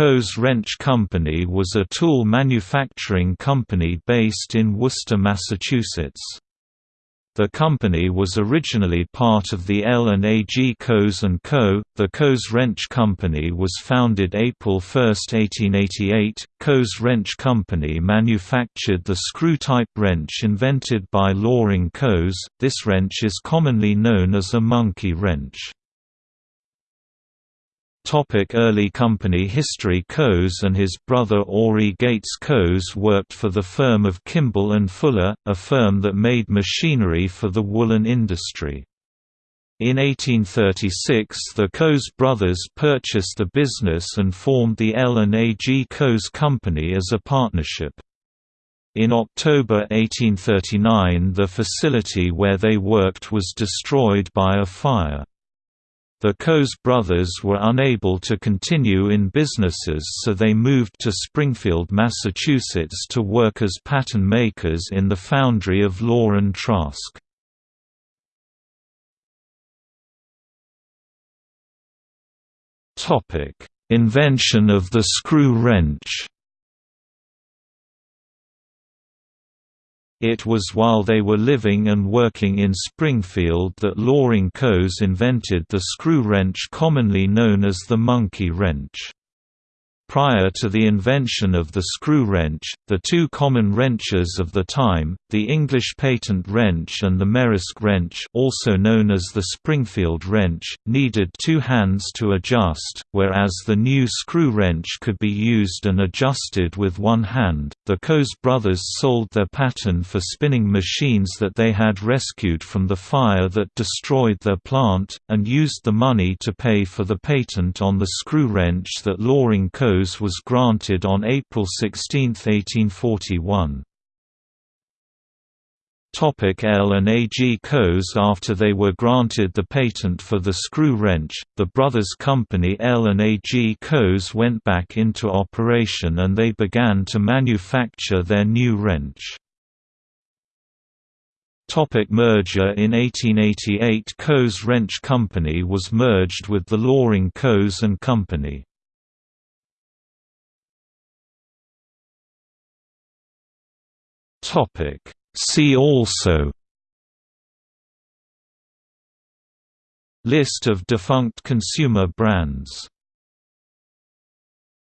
Coes Wrench Company was a tool manufacturing company based in Worcester, Massachusetts. The company was originally part of the L&AG Coes & Co. The Coes Wrench Company was founded April 1, 1888. Coes Wrench Company manufactured the screw-type wrench invented by Loring Coes. This wrench is commonly known as a monkey wrench. Topic early company history Coes and his brother Aury Gates Coes worked for the firm of Kimball and Fuller, a firm that made machinery for the woolen industry. In 1836 the Coes brothers purchased the business and formed the L&AG Coes Company as a partnership. In October 1839 the facility where they worked was destroyed by a fire. The Coes brothers were unable to continue in businesses so they moved to Springfield, Massachusetts to work as pattern makers in the foundry of Law and Trask. Invention of the screw wrench It was while they were living and working in Springfield that Loring Coes invented the screw wrench commonly known as the monkey wrench. Prior to the invention of the screw wrench, the two common wrenches of the time, the English patent wrench and the Merrick wrench also known as the Springfield wrench, needed two hands to adjust, whereas the new screw wrench could be used and adjusted with one hand. The Coes brothers sold their patent for spinning machines that they had rescued from the fire that destroyed their plant, and used the money to pay for the patent on the screw wrench that Loring Coes was granted on April 16, 1841. L and AG Coes After they were granted the patent for the screw wrench, the brothers' company L and AG Coes went back into operation and they began to manufacture their new wrench. Topic merger In 1888 Coes Wrench Company was merged with the Loring Coes and Company. Topic. See also List of defunct consumer brands